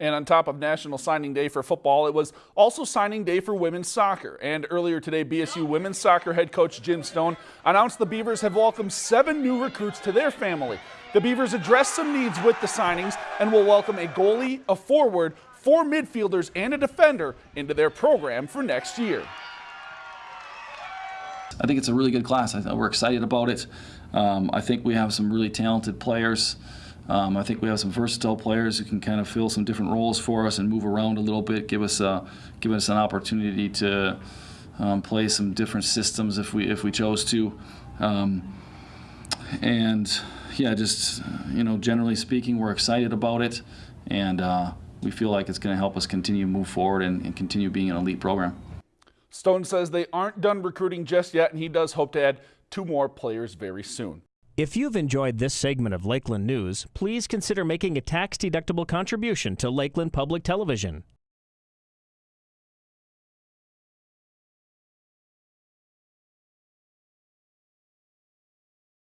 And on top of National Signing Day for football, it was also signing day for women's soccer. And earlier today, BSU women's soccer head coach Jim Stone announced the Beavers have welcomed seven new recruits to their family. The Beavers addressed some needs with the signings and will welcome a goalie, a forward, four midfielders, and a defender into their program for next year. I think it's a really good class. I we're excited about it. Um, I think we have some really talented players. Um, I think we have some versatile players who can kind of fill some different roles for us and move around a little bit, give us a, give us an opportunity to um, play some different systems if we if we chose to. Um, and yeah, just you know, generally speaking, we're excited about it, and uh, we feel like it's going to help us continue to move forward and, and continue being an elite program. Stone says they aren't done recruiting just yet, and he does hope to add two more players very soon. If you've enjoyed this segment of Lakeland News, please consider making a tax-deductible contribution to Lakeland Public Television.